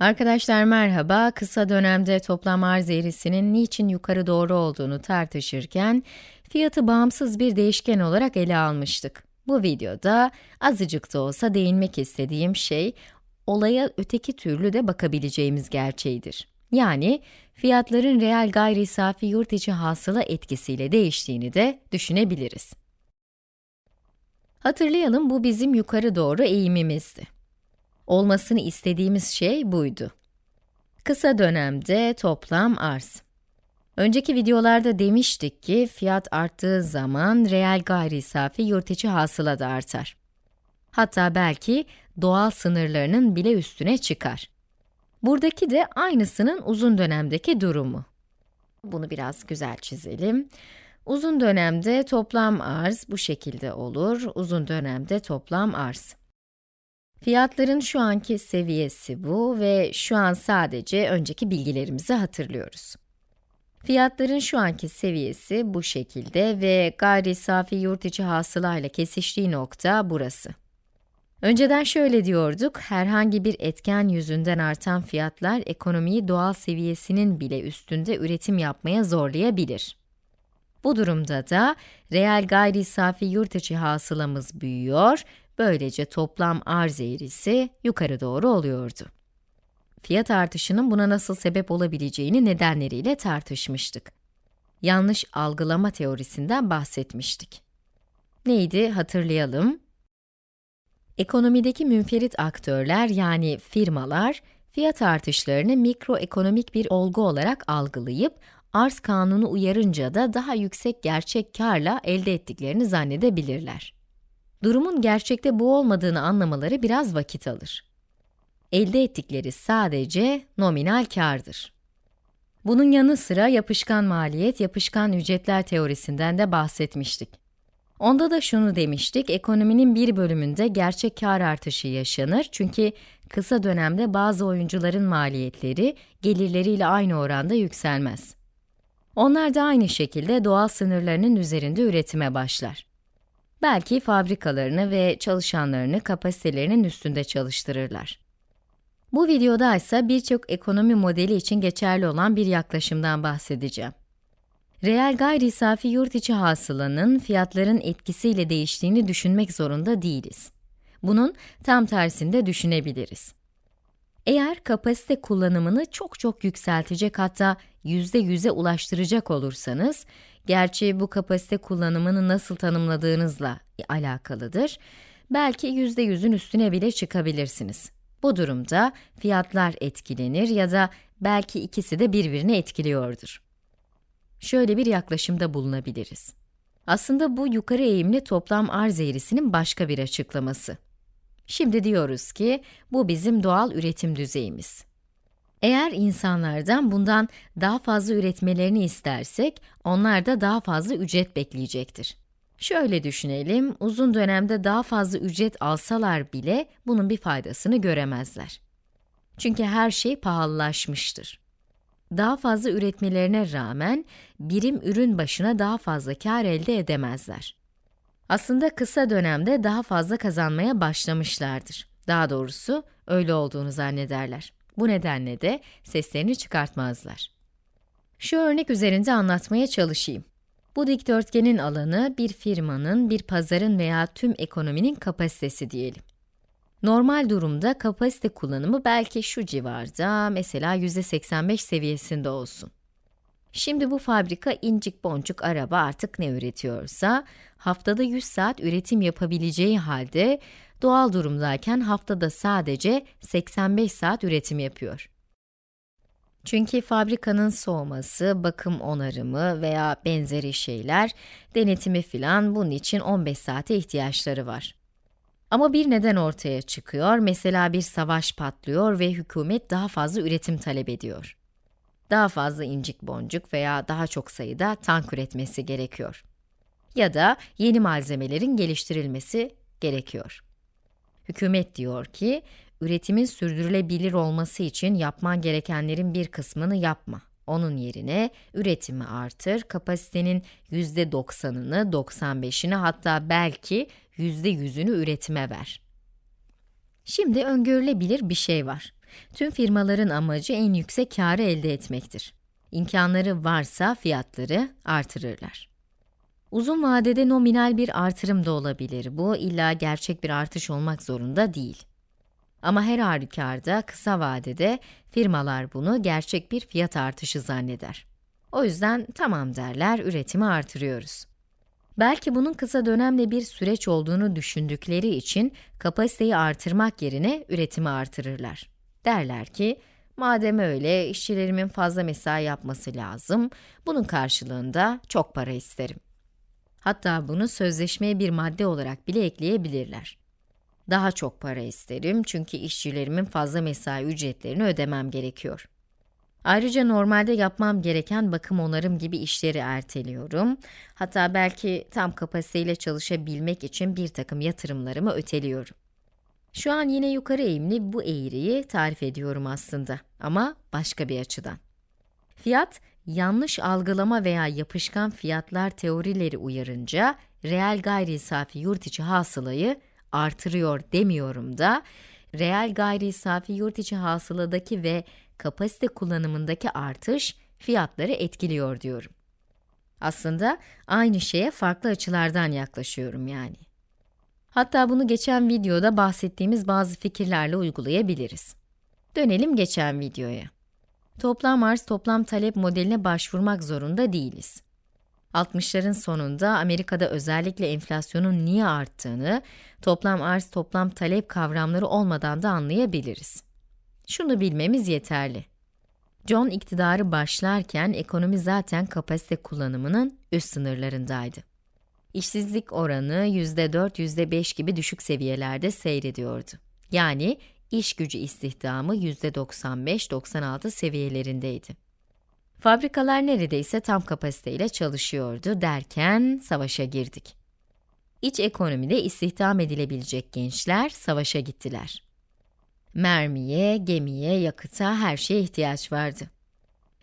Arkadaşlar merhaba, kısa dönemde toplam arz eğrisinin niçin yukarı doğru olduğunu tartışırken, fiyatı bağımsız bir değişken olarak ele almıştık. Bu videoda azıcık da olsa değinmek istediğim şey, olaya öteki türlü de bakabileceğimiz gerçeğidir. Yani, fiyatların reel gayri safi yurt içi hasıla etkisiyle değiştiğini de düşünebiliriz. Hatırlayalım, bu bizim yukarı doğru eğimimizdi. Olmasını istediğimiz şey buydu. Kısa dönemde toplam arz. Önceki videolarda demiştik ki, fiyat arttığı zaman reel gayri safi yurt içi hasıla da artar. Hatta belki doğal sınırlarının bile üstüne çıkar. Buradaki de aynısının uzun dönemdeki durumu. Bunu biraz güzel çizelim. Uzun dönemde toplam arz bu şekilde olur. Uzun dönemde toplam arz. Fiyatların şu anki seviyesi bu ve şu an sadece önceki bilgilerimizi hatırlıyoruz. Fiyatların şu anki seviyesi bu şekilde ve gayri safi yurt içi hasılayla kesiştiği nokta burası. Önceden şöyle diyorduk, herhangi bir etken yüzünden artan fiyatlar ekonomiyi doğal seviyesinin bile üstünde üretim yapmaya zorlayabilir. Bu durumda da reel gayri safi yurt içi hasılamız büyüyor Böylece toplam arz eğrisi yukarı doğru oluyordu. Fiyat artışının buna nasıl sebep olabileceğini nedenleriyle tartışmıştık. Yanlış algılama teorisinden bahsetmiştik. Neydi hatırlayalım. Ekonomideki münferit aktörler yani firmalar, fiyat artışlarını mikroekonomik bir olgu olarak algılayıp, arz kanunu uyarınca da daha yüksek gerçek karla elde ettiklerini zannedebilirler. Durumun gerçekte bu olmadığını anlamaları biraz vakit alır. Elde ettikleri sadece nominal kardır. Bunun yanı sıra yapışkan maliyet, yapışkan ücretler teorisinden de bahsetmiştik. Onda da şunu demiştik, ekonominin bir bölümünde gerçek kar artışı yaşanır çünkü kısa dönemde bazı oyuncuların maliyetleri gelirleriyle aynı oranda yükselmez. Onlar da aynı şekilde doğal sınırlarının üzerinde üretime başlar. Belki fabrikalarını ve çalışanlarını kapasitelerinin üstünde çalıştırırlar. Bu videoda ise birçok ekonomi modeli için geçerli olan bir yaklaşımdan bahsedeceğim. Reel gayri safi yurt içi hasılanın fiyatların etkisiyle değiştiğini düşünmek zorunda değiliz. Bunun tam tersinde düşünebiliriz. Eğer kapasite kullanımını çok çok yükseltecek hatta yüzde yüze ulaştıracak olursanız, gerçi bu kapasite kullanımını nasıl tanımladığınızla alakalıdır, belki yüzde yüzün üstüne bile çıkabilirsiniz. Bu durumda fiyatlar etkilenir ya da belki ikisi de birbirini etkiliyordur. Şöyle bir yaklaşımda bulunabiliriz. Aslında bu yukarı eğimli toplam arz eğrisinin başka bir açıklaması. Şimdi diyoruz ki, bu bizim doğal üretim düzeyimiz. Eğer insanlardan bundan daha fazla üretmelerini istersek, onlar da daha fazla ücret bekleyecektir. Şöyle düşünelim, uzun dönemde daha fazla ücret alsalar bile bunun bir faydasını göremezler. Çünkü her şey pahalılaşmıştır. Daha fazla üretmelerine rağmen birim ürün başına daha fazla kar elde edemezler. Aslında kısa dönemde daha fazla kazanmaya başlamışlardır. Daha doğrusu öyle olduğunu zannederler. Bu nedenle de seslerini çıkartmazlar. Şu örnek üzerinde anlatmaya çalışayım. Bu dikdörtgenin alanı bir firmanın, bir pazarın veya tüm ekonominin kapasitesi diyelim. Normal durumda kapasite kullanımı belki şu civarda, mesela %85 seviyesinde olsun. Şimdi bu fabrika incik boncuk araba artık ne üretiyorsa, haftada 100 saat üretim yapabileceği halde, doğal durumdayken haftada sadece 85 saat üretim yapıyor. Çünkü fabrikanın soğuması, bakım onarımı veya benzeri şeyler, denetimi filan bunun için 15 saate ihtiyaçları var. Ama bir neden ortaya çıkıyor, mesela bir savaş patlıyor ve hükümet daha fazla üretim talep ediyor daha fazla incik boncuk veya daha çok sayıda tank üretmesi gerekiyor. Ya da yeni malzemelerin geliştirilmesi gerekiyor. Hükümet diyor ki, üretimin sürdürülebilir olması için yapman gerekenlerin bir kısmını yapma. Onun yerine üretimi artır, kapasitenin %90'ını, 95'ini hatta belki %100'ünü üretime ver. Şimdi öngörülebilir bir şey var. Tüm firmaların amacı en yüksek karı elde etmektir. İmkanları varsa fiyatları artırırlar. Uzun vadede nominal bir artırım da olabilir. Bu illa gerçek bir artış olmak zorunda değil. Ama her halükarda kısa vadede firmalar bunu gerçek bir fiyat artışı zanneder. O yüzden tamam derler, üretimi artırıyoruz. Belki bunun kısa dönemde bir süreç olduğunu düşündükleri için kapasiteyi artırmak yerine üretimi artırırlar. Derler ki, madem öyle işçilerimin fazla mesai yapması lazım, bunun karşılığında çok para isterim. Hatta bunu sözleşmeye bir madde olarak bile ekleyebilirler. Daha çok para isterim çünkü işçilerimin fazla mesai ücretlerini ödemem gerekiyor. Ayrıca normalde yapmam gereken bakım onarım gibi işleri erteliyorum. Hatta belki tam kapasiteyle çalışabilmek için bir takım yatırımlarımı öteliyorum. Şu an yine yukarı eğimli bu eğriyi tarif ediyorum aslında ama başka bir açıdan. Fiyat, yanlış algılama veya yapışkan fiyatlar teorileri uyarınca reel gayri safi yurt içi hasılayı artırıyor demiyorum da, reel gayri safi yurt içi hasıladaki ve kapasite kullanımındaki artış fiyatları etkiliyor diyorum. Aslında aynı şeye farklı açılardan yaklaşıyorum yani. Hatta bunu geçen videoda bahsettiğimiz bazı fikirlerle uygulayabiliriz. Dönelim geçen videoya. Toplam arz toplam talep modeline başvurmak zorunda değiliz. 60'ların sonunda Amerika'da özellikle enflasyonun niye arttığını, toplam arz toplam talep kavramları olmadan da anlayabiliriz. Şunu bilmemiz yeterli. John iktidarı başlarken ekonomi zaten kapasite kullanımının üst sınırlarındaydı. İşsizlik oranı %4, %5 gibi düşük seviyelerde seyrediyordu. Yani iş gücü istihdamı %95-96 seviyelerindeydi. Fabrikalar neredeyse tam kapasiteyle çalışıyordu derken savaşa girdik. İç ekonomide istihdam edilebilecek gençler savaşa gittiler. Mermiye, gemiye, yakıta, her şeye ihtiyaç vardı.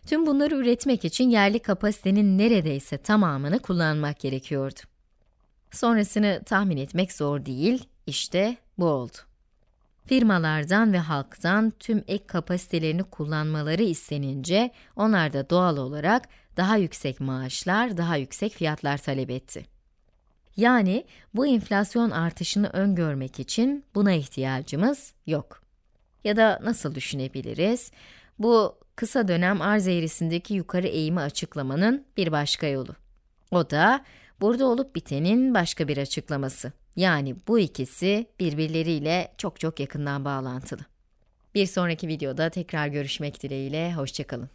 Tüm bunları üretmek için yerli kapasitenin neredeyse tamamını kullanmak gerekiyordu. Sonrasını tahmin etmek zor değil, işte bu oldu. Firmalardan ve halktan tüm ek kapasitelerini kullanmaları istenince, onlar da doğal olarak daha yüksek maaşlar, daha yüksek fiyatlar talep etti. Yani bu enflasyon artışını öngörmek için buna ihtiyacımız yok. Ya da nasıl düşünebiliriz? Bu kısa dönem arz eğrisindeki yukarı eğimi açıklamanın bir başka yolu. O da burada olup bitenin başka bir açıklaması. Yani bu ikisi birbirleriyle çok çok yakından bağlantılı. Bir sonraki videoda tekrar görüşmek dileğiyle, hoşçakalın.